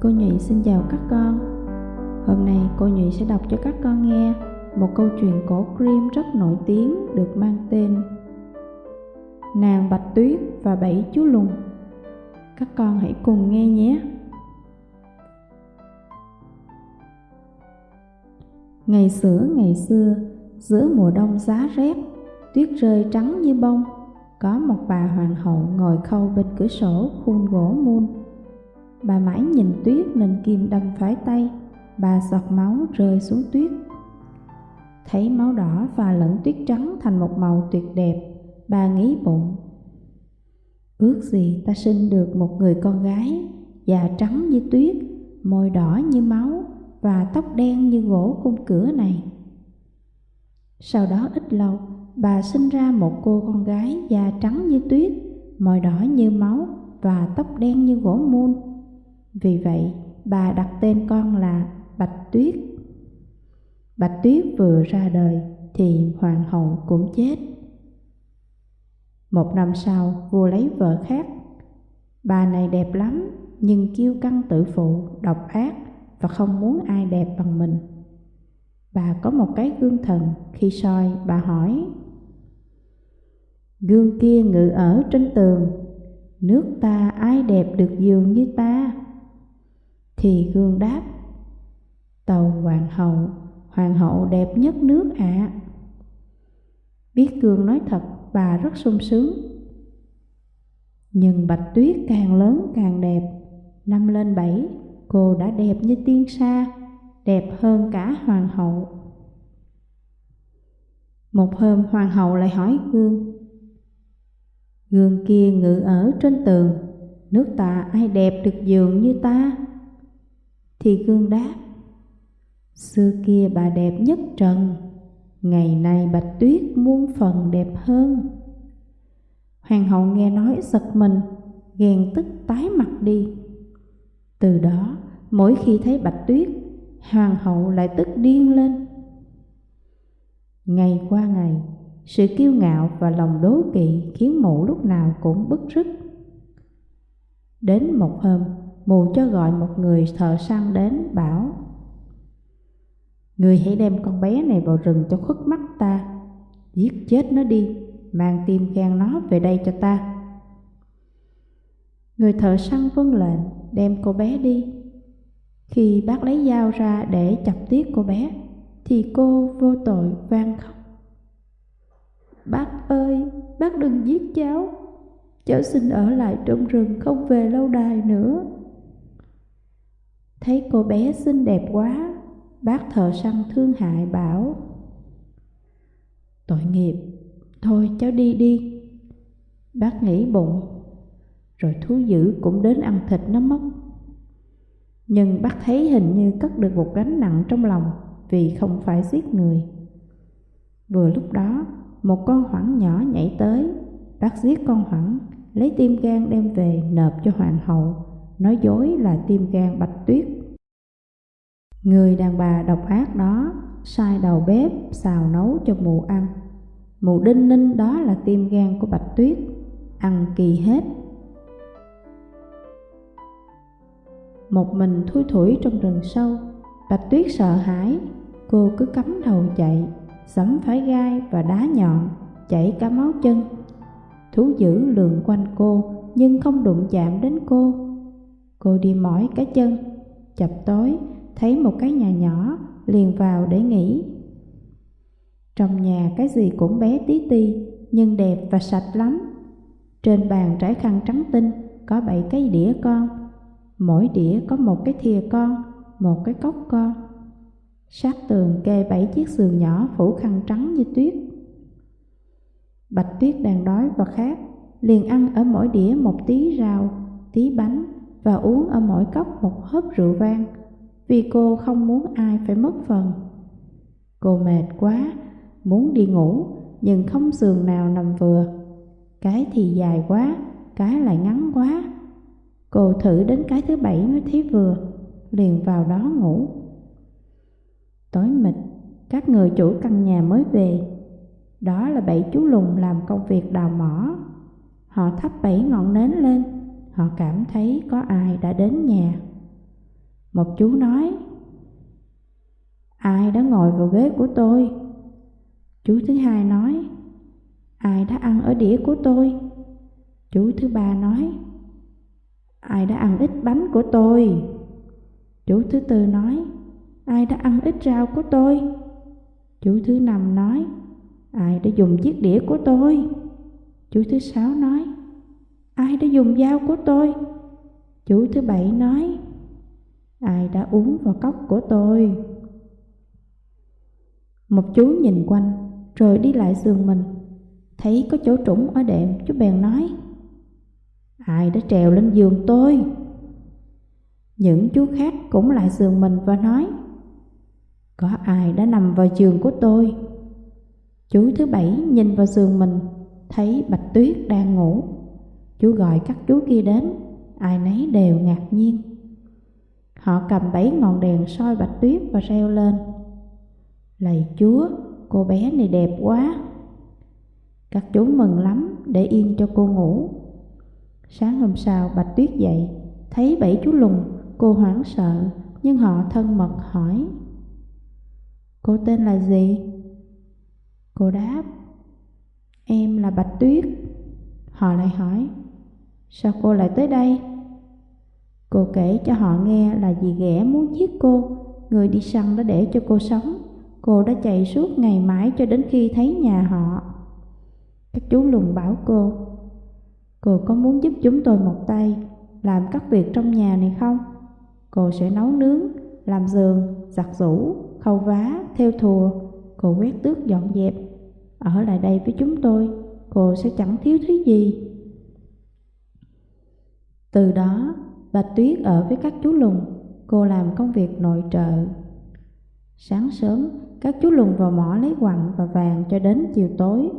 Cô Nhụy xin chào các con. Hôm nay cô Nhụy sẽ đọc cho các con nghe một câu chuyện cổ cream rất nổi tiếng được mang tên Nàng Bạch Tuyết và Bảy Chú Lùn. Các con hãy cùng nghe nhé. Ngày xưa ngày xưa, giữa mùa đông giá rét, tuyết rơi trắng như bông, có một bà hoàng hậu ngồi khâu bên cửa sổ khuôn gỗ muôn. Bà mãi nhìn tuyết nên kim đâm phải tay, bà giọt máu rơi xuống tuyết. Thấy máu đỏ và lẫn tuyết trắng thành một màu tuyệt đẹp, bà nghĩ bụng. Ước gì ta sinh được một người con gái, da trắng như tuyết, môi đỏ như máu và tóc đen như gỗ khung cửa này. Sau đó ít lâu, bà sinh ra một cô con gái da trắng như tuyết, môi đỏ như máu và tóc đen như gỗ muôn. Vì vậy, bà đặt tên con là Bạch Tuyết. Bạch Tuyết vừa ra đời thì hoàng hậu cũng chết. Một năm sau, vua lấy vợ khác. Bà này đẹp lắm, nhưng kiêu căng tự phụ, độc ác và không muốn ai đẹp bằng mình. Bà có một cái gương thần, khi soi bà hỏi Gương kia ngự ở trên tường, nước ta ai đẹp được giường như ta? Thì gương đáp Tàu hoàng hậu, hoàng hậu đẹp nhất nước ạ. À. Biết gương nói thật, bà rất sung sướng. Nhưng bạch tuyết càng lớn càng đẹp, năm lên bảy cô đã đẹp như tiên sa, đẹp hơn cả hoàng hậu. Một hôm hoàng hậu lại hỏi gương, Gương kia ngự ở trên tường, nước ta ai đẹp được giường như ta? Thì gương đáp, Xưa kia bà đẹp nhất trần, ngày nay bạch tuyết muôn phần đẹp hơn. Hoàng hậu nghe nói giật mình, ghen tức tái mặt đi. Từ đó, mỗi khi thấy bạch tuyết, hoàng hậu lại tức điên lên. Ngày qua ngày, sự kiêu ngạo và lòng đố kỵ khiến mụ lúc nào cũng bức rứt. Đến một hôm, mù cho gọi một người thợ săn đến bảo Người hãy đem con bé này vào rừng cho khuất mắt ta. Giết chết nó đi, mang tim gan nó về đây cho ta. Người thợ săn vâng lệnh đem cô bé đi. Khi bác lấy dao ra để chọc tiết cô bé Thì cô vô tội van khóc. Bác ơi, bác đừng giết cháu. Cháu xin ở lại trong rừng không về lâu đài nữa. Thấy cô bé xinh đẹp quá Bác thợ săn thương hại bảo Tội nghiệp, thôi cháu đi đi. Bác nghĩ bụng Rồi thú dữ cũng đến ăn thịt nó mất Nhưng bác thấy hình như cất được một gánh nặng trong lòng Vì không phải giết người. Vừa lúc đó một con hoảng nhỏ nhảy tới Bác giết con hoảng Lấy tim gan đem về nộp cho hoàng hậu. Nói dối là tim gan bạch tuyết. Người đàn bà độc ác đó, sai đầu bếp, xào nấu cho mụ ăn. Mụ đinh ninh đó là tim gan của bạch tuyết, Ăn kỳ hết. Một mình thui thủi trong rừng sâu, Bạch tuyết sợ hãi, Cô cứ cắm đầu chạy sẫm phải gai và đá nhọn, Chảy cả máu chân. Thú dữ lường quanh cô, Nhưng không đụng chạm đến cô. Cô đi mỏi cái chân Chập tối thấy một cái nhà nhỏ liền vào để nghỉ. Trong nhà cái gì cũng bé tí ti nhưng đẹp và sạch lắm. Trên bàn trải khăn trắng tinh có bảy cái đĩa con. Mỗi đĩa có một cái thìa con, một cái cốc con. Sát tường kê bảy chiếc giường nhỏ phủ khăn trắng như tuyết. Bạch tuyết đang đói và khát, liền ăn ở mỗi đĩa một tí rau, tí bánh và uống ở mỗi cốc một hớp rượu vang vì cô không muốn ai phải mất phần. Cô mệt quá, muốn đi ngủ, nhưng không giường nào nằm vừa. Cái thì dài quá, cái lại ngắn quá. Cô thử đến cái thứ bảy mới thấy vừa, liền vào đó ngủ. Tối mịt, các người chủ căn nhà mới về. Đó là bảy chú lùn làm công việc đào mỏ. Họ thắp bảy ngọn nến lên, họ cảm thấy có ai đã đến nhà. Một chú nói, ai đã ngồi vào ghế của tôi? Chú thứ hai nói, ai đã ăn ở đĩa của tôi? Chú thứ ba nói, ai đã ăn ít bánh của tôi? Chú thứ tư nói, ai đã ăn ít rau của tôi? Chú thứ năm nói, ai đã dùng chiếc đĩa của tôi? Chú thứ sáu nói, ai đã dùng dao của tôi? Chú thứ bảy nói, ai đã uống vào cốc của tôi? Một chú nhìn quanh, rồi đi lại giường mình, thấy có chỗ trũng ở đệm, chú bèn nói, ai đã trèo lên giường tôi? Những chú khác cũng lại giường mình và nói, có ai đã nằm vào giường của tôi? Chú thứ bảy nhìn vào giường mình, thấy Bạch Tuyết đang ngủ. Chú gọi các chú kia đến, ai nấy đều ngạc nhiên. Họ cầm bảy ngọn đèn soi Bạch Tuyết và reo lên. Lạy Chúa, cô bé này đẹp quá. Các chú mừng lắm để yên cho cô ngủ. Sáng hôm sau Bạch Tuyết dậy, thấy bảy chú lùng, cô hoảng sợ, nhưng họ thân mật hỏi. Cô tên là gì? Cô đáp, em là Bạch Tuyết. Họ lại hỏi, sao cô lại tới đây? Cô kể cho họ nghe là dì ghẻ muốn giết cô, người đi săn đã để cho cô sống. Cô đã chạy suốt ngày mãi cho đến khi thấy nhà họ. Các chú lùng bảo cô, cô có muốn giúp chúng tôi một tay, làm các việc trong nhà này không? Cô sẽ nấu nướng, làm giường, giặt giũ, khâu vá, theo thùa, cô quét tước dọn dẹp. Ở lại đây với chúng tôi, cô sẽ chẳng thiếu thứ gì. Từ đó, bà Tuyết ở với các chú lùng, cô làm công việc nội trợ. Sáng sớm, các chú lùng vào mỏ lấy quặng và vàng cho đến chiều tối.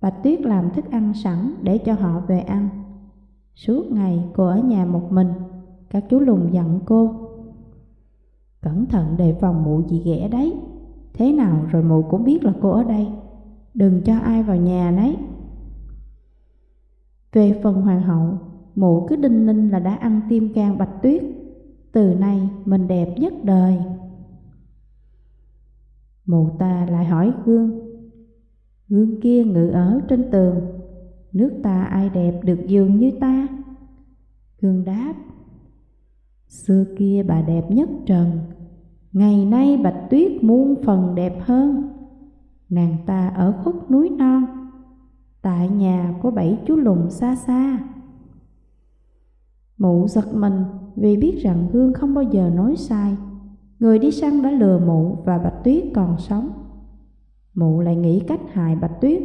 Bà Tuyết làm thức ăn sẵn để cho họ về ăn. Suốt ngày cô ở nhà một mình, các chú lùng dặn cô. Cẩn thận đề phòng mụ dị ghẻ đấy, thế nào rồi mụ cũng biết là cô ở đây. Đừng cho ai vào nhà đấy. Về phần hoàng hậu, mụ cứ đinh ninh là đã ăn tim can bạch tuyết. Từ nay mình đẹp nhất đời. Mụ ta lại hỏi gương. Gương kia ngự ở trên tường. Nước ta ai đẹp được dường như ta? Gương đáp. Xưa kia bà đẹp nhất trần. Ngày nay bạch tuyết muôn phần đẹp hơn. Nàng ta ở khuất núi non. Tại nhà có bảy chú lùng xa xa. Mụ giật mình vì biết rằng Gương không bao giờ nói sai Người đi săn đã lừa mụ và Bạch Tuyết còn sống. Mụ lại nghĩ cách hại Bạch Tuyết.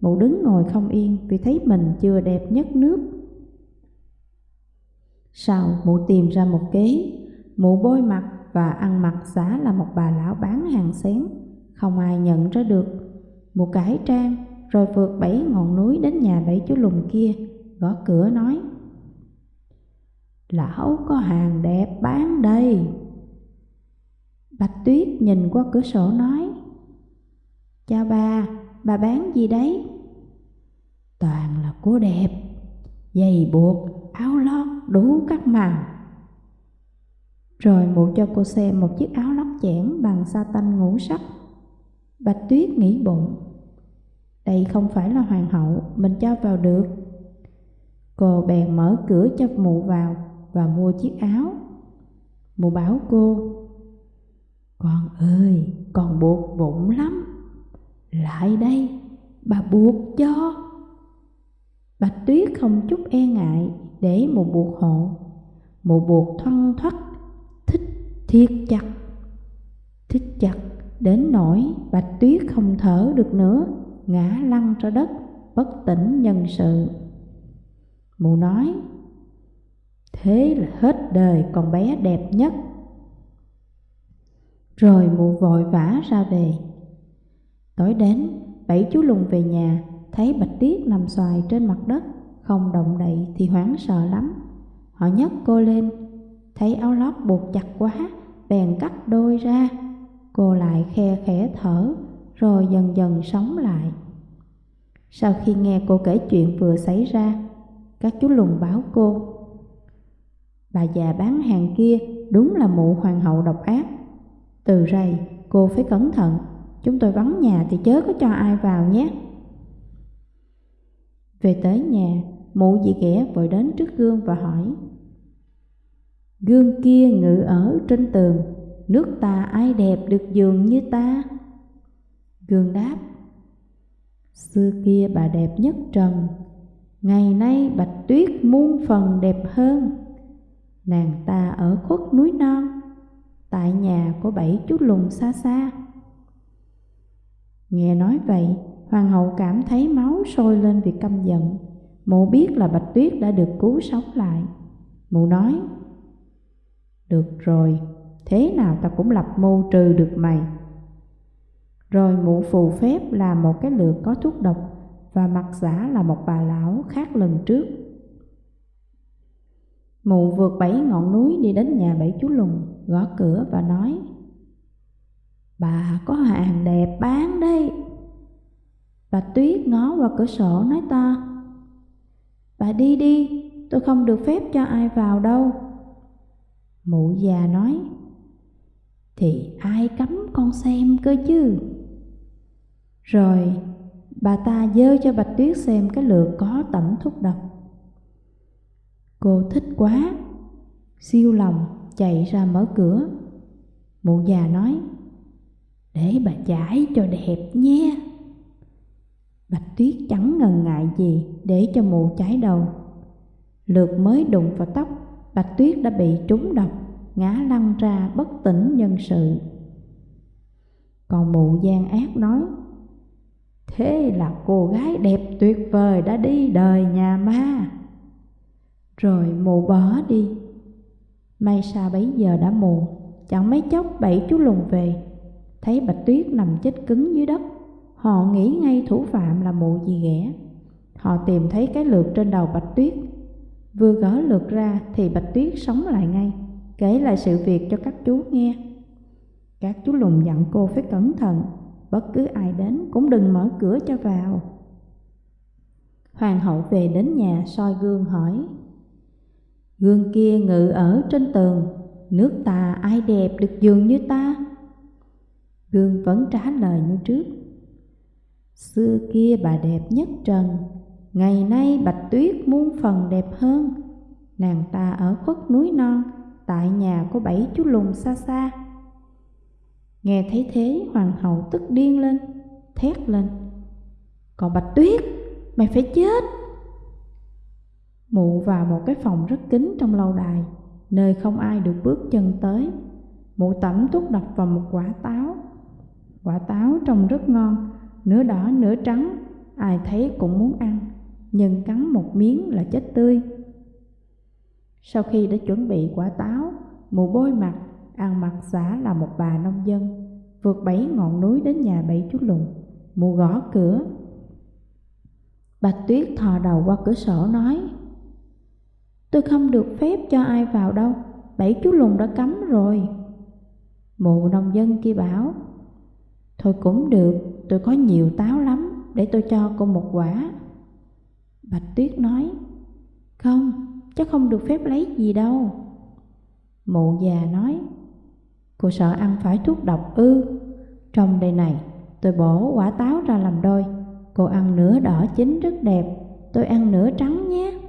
Mụ đứng ngồi không yên vì thấy mình chưa đẹp nhất nước. Sau mụ tìm ra một kế, mụ bôi mặt và ăn mặc giả là một bà lão bán hàng xén, không ai nhận ra được. Mụ cải trang rồi vượt bảy ngọn núi đến nhà bảy chú lùn kia, gõ cửa nói Lão có hàng đẹp bán đây. Bạch Tuyết nhìn qua cửa sổ nói Chào bà, bà bán gì đấy? Toàn là cô đẹp, giày buộc, áo lót đủ các màu. Rồi mụ cho cô xem một chiếc áo lót chẽn bằng sa tanh ngũ sắc. Bạch Tuyết nghĩ bụng Đây không phải là hoàng hậu, mình cho vào được. Cô bèn mở cửa cho mụ vào và mua chiếc áo Mụ bảo cô con ơi, con buộc bụng lắm. Lại đây, bà buộc cho. Bạch Tuyết không chút e ngại để mụ buộc hộ. mụ buộc thoăn thoắt, thích thiệt chặt. Thích chặt đến nỗi Bạch Tuyết không thở được nữa, ngã lăn ra đất, bất tỉnh nhân sự. Mụ nói, thế là hết đời con bé đẹp nhất rồi mụ vội vã ra về. Tối đến, bảy chú lùng về nhà, thấy Bạch Tiết nằm xoài trên mặt đất, không động đậy thì hoảng sợ lắm. Họ nhấc cô lên, thấy áo lót buộc chặt quá, bèn cắt đôi ra. Cô lại khe khẽ thở, rồi dần dần sống lại. Sau khi nghe cô kể chuyện vừa xảy ra, các chú lùng báo cô. Bà già bán hàng kia đúng là mụ hoàng hậu độc ác. Từ rầy, cô phải cẩn thận, chúng tôi vắng nhà thì chớ có cho ai vào nhé. Về tới nhà, mụ dì ghẻ vội đến trước gương và hỏi. Gương kia ngự ở trên tường, nước ta ai đẹp được giường như ta? Gương đáp, xưa kia bà đẹp nhất trần, ngày nay bạch tuyết muôn phần đẹp hơn. Nàng ta ở khuất núi non, tại nhà của bảy chú lùn xa xa. Nghe nói vậy, hoàng hậu cảm thấy máu sôi lên vì căm giận. Mụ biết là Bạch Tuyết đã được cứu sống lại. Mụ nói, Được rồi, thế nào ta cũng lập mưu trừ được mày. Rồi mụ phù phép làm một cái lược có thuốc độc và mặt giả là một bà lão khác lần trước. Mụ vượt bảy ngọn núi đi đến nhà bảy chú lùn, gõ cửa và nói Bà có hàng đẹp bán đây. Bà Tuyết ngó qua cửa sổ nói to Bà đi đi, tôi không được phép cho ai vào đâu. Mụ già nói Thì ai cấm con xem cơ chứ? Rồi bà ta dơ cho Bạch Tuyết xem cái lược có tẩm thuốc độc. Cô thích quá, siêu lòng chạy ra mở cửa. Mụ già nói, để bà chải cho đẹp nhé. Bạch Tuyết chẳng ngần ngại gì để cho mụ chải đầu. Lượt mới đụng vào tóc, Bạch Tuyết đã bị trúng độc, ngã lăn ra bất tỉnh nhân sự. Còn mụ gian ác nói, Thế là cô gái đẹp tuyệt vời đã đi đời nhà ma. Rồi mụ bỏ đi. May sao bấy giờ đã mù, chẳng mấy chốc bảy chú lùn về. Thấy Bạch Tuyết nằm chết cứng dưới đất, họ nghĩ ngay thủ phạm là mụ gì ghẻ. Họ tìm thấy cái lược trên đầu Bạch Tuyết. Vừa gỡ lược ra thì Bạch Tuyết sống lại ngay, kể lại sự việc cho các chú nghe. Các chú lùn dặn cô phải cẩn thận bất cứ ai đến cũng đừng mở cửa cho vào. Hoàng hậu về đến nhà soi gương hỏi, Gương kia ngự ở trên tường, nước ta ai đẹp được dường như ta? Gương vẫn trả lời như trước, Xưa kia bà đẹp nhất trần, ngày nay bạch tuyết muôn phần đẹp hơn. Nàng ta ở khuất núi non, tại nhà có bảy chú lùn xa xa. Nghe thấy thế hoàng hậu tức điên lên Thét lên Còn Bạch Tuyết Mày phải chết Mụ vào một cái phòng rất kín trong lâu đài, Nơi không ai được bước chân tới. Mụ tẩm thuốc độc vào một quả táo. Quả táo trông rất ngon, Nửa đỏ, nửa trắng, Ai thấy cũng muốn ăn, Nhưng cắn một miếng là chết tươi. Sau khi đã chuẩn bị quả táo, Mụ bôi mặt, Ăn mặc giả là một bà nông dân, Vượt bảy ngọn núi đến nhà bảy chú lùn. Mụ gõ cửa. Bạch Tuyết thò đầu qua cửa sổ nói Tôi không được phép cho ai vào đâu. Bảy chú lùn đã cấm rồi. Mụ nông dân kia bảo Thôi cũng được Tôi có nhiều táo lắm Để tôi cho cô một quả. Bạch Tuyết nói Không, chắc không được phép lấy gì đâu. Mụ già nói Cô sợ ăn phải thuốc độc ư. Trong đây này tôi bổ quả táo ra làm đôi. Cô ăn nửa đỏ chín rất đẹp Tôi ăn nửa trắng nhé.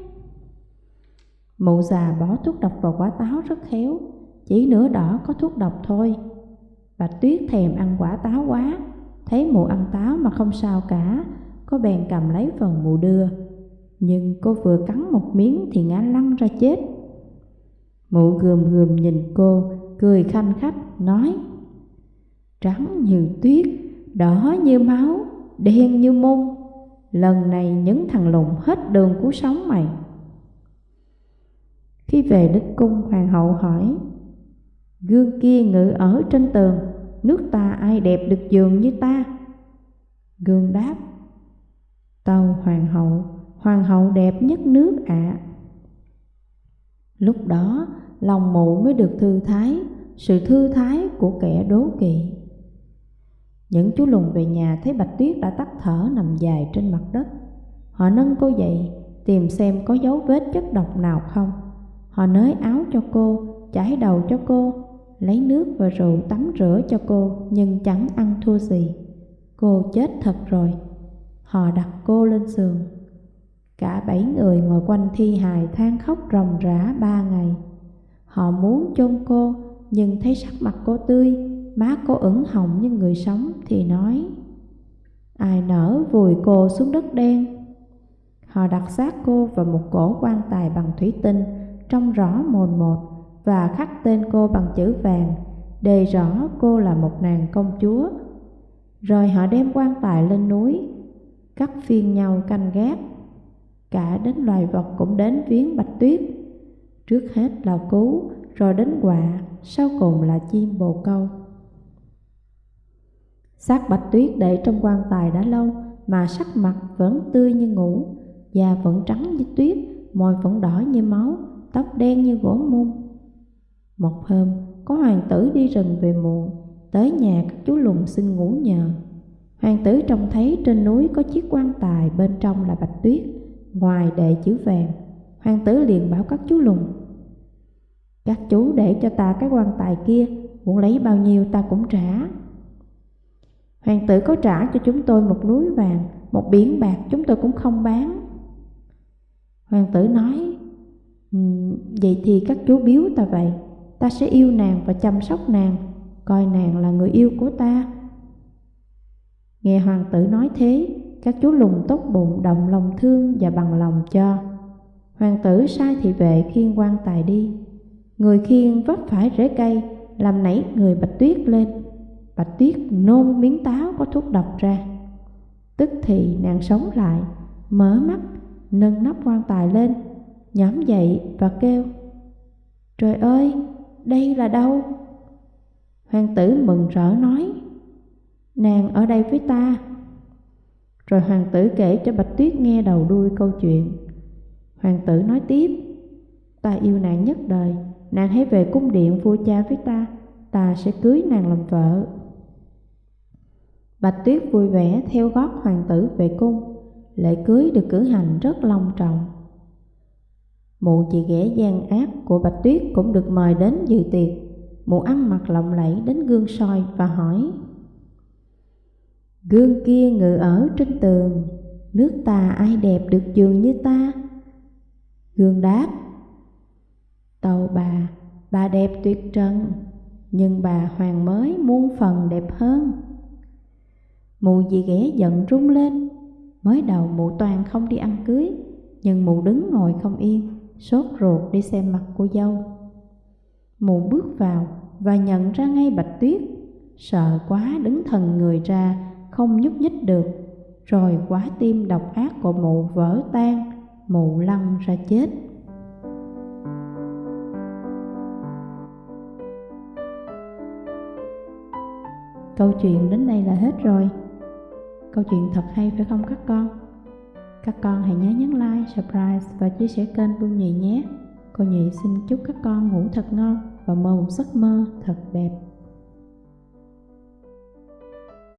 Mụ già bỏ thuốc độc vào quả táo rất khéo Chỉ nửa đỏ có thuốc độc thôi. Và Tuyết thèm ăn quả táo quá Thấy mụ ăn táo mà không sao cả có bèn cầm lấy phần mụ đưa. Nhưng cô vừa cắn một miếng thì ngã lăn ra chết. Mụ gườm gườm nhìn cô cười khanh khách nói Trắng như tuyết, đỏ như máu, đen như môn. Lần này những thằng lùn hết đường cứu sống mày. Khi về đến cung hoàng hậu hỏi Gương kia ngự ở trên tường Nước ta ai đẹp được giường như ta Gương đáp Tâu hoàng hậu Hoàng hậu đẹp nhất nước ạ à. Lúc đó lòng mụ mới được thư thái, sự thư thái của kẻ đố kỵ. Những chú lùn về nhà thấy Bạch Tuyết đã tắt thở nằm dài trên mặt đất. Họ nâng cô dậy, tìm xem có dấu vết chất độc nào không. Họ nới áo cho cô, chải đầu cho cô, lấy nước và rượu tắm rửa cho cô nhưng chẳng ăn thua gì. Cô chết thật rồi. Họ đặt cô lên giường. Cả bảy người ngồi quanh thi hài than khóc ròng rã ba ngày. Họ muốn chôn cô nhưng thấy sắc mặt cô tươi, má cô ửng hồng như người sống thì nói Ai nỡ vùi cô xuống đất đen Họ đặt xác cô vào một cổ quan tài bằng thủy tinh Trông rõ mồn một Và khắc tên cô bằng chữ vàng Đề rõ cô là một nàng công chúa. Rồi họ đem quan tài lên núi Cắt phiên nhau canh gác. Cả đến loài vật cũng đến viếng bạch tuyết. Trước hết là cú, Rồi đến quạ Sau cùng là chim bồ câu. Xác bạch tuyết để trong quan tài đã lâu Mà sắc mặt vẫn tươi như ngủ Da vẫn trắng như tuyết Môi vẫn đỏ như máu. Tóc đen như gỗ mung Một hôm, có hoàng tử đi rừng về muộn, Tới nhà các chú lùng xin ngủ nhờ. Hoàng tử trông thấy trên núi có chiếc quan tài Bên trong là bạch tuyết, Ngoài đệ chữ vàng. Hoàng tử liền bảo các chú lùng Các chú để cho ta cái quan tài kia, Muốn lấy bao nhiêu ta cũng trả. Hoàng tử có trả cho chúng tôi một núi vàng, Một biển bạc chúng tôi cũng không bán. Hoàng tử nói Ừ, vậy thì các chú biếu ta vậy. Ta sẽ yêu nàng và chăm sóc nàng. Coi nàng là người yêu của ta. Nghe hoàng tử nói thế, Các chú lùng tốt bụng, động lòng thương và bằng lòng cho. Hoàng tử sai thị vệ khiêng quan tài đi. Người khiêng vấp phải rễ cây, Làm nảy người bạch tuyết lên. Bạch tuyết nôn miếng táo có thuốc độc ra. Tức thì nàng sống lại, Mở mắt, nâng nắp quan tài lên. Nhóm dậy và kêu Trời ơi, đây là đâu? Hoàng tử mừng rỡ nói Nàng ở đây với ta. Rồi hoàng tử kể cho Bạch Tuyết nghe đầu đuôi câu chuyện. Hoàng tử nói tiếp Ta yêu nàng nhất đời Nàng hãy về cung điện vua cha với ta Ta sẽ cưới nàng làm vợ. Bạch Tuyết vui vẻ theo gót hoàng tử về cung Lễ cưới được cử hành rất long trọng. Mụ chị ghẻ gian ác của Bạch Tuyết cũng được mời đến dự tiệc. Mụ ăn mặc lộng lẫy đến gương soi và hỏi Gương kia ngự ở trên tường Nước ta ai đẹp được giường như ta? Gương đáp Tàu bà, bà đẹp tuyệt trần Nhưng bà hoàng mới muôn phần đẹp hơn. Mụ dì ghẻ giận rung lên Mới đầu mụ toàn không đi ăn cưới Nhưng mụ đứng ngồi không yên. Sốt ruột đi xem mặt cô dâu. Mụ bước vào và nhận ra ngay bạch tuyết. Sợ quá đứng thần người ra, Không nhúc nhích được. Rồi quá tim độc ác của mụ vỡ tan, Mụ lăn ra chết. Câu chuyện đến đây là hết rồi. Câu chuyện thật hay phải không các con? Các con hãy nhớ nhấn like, subscribe và chia sẻ kênh Phương Nhị nhé. Cô Nhị xin chúc các con ngủ thật ngon và mơ một giấc mơ thật đẹp.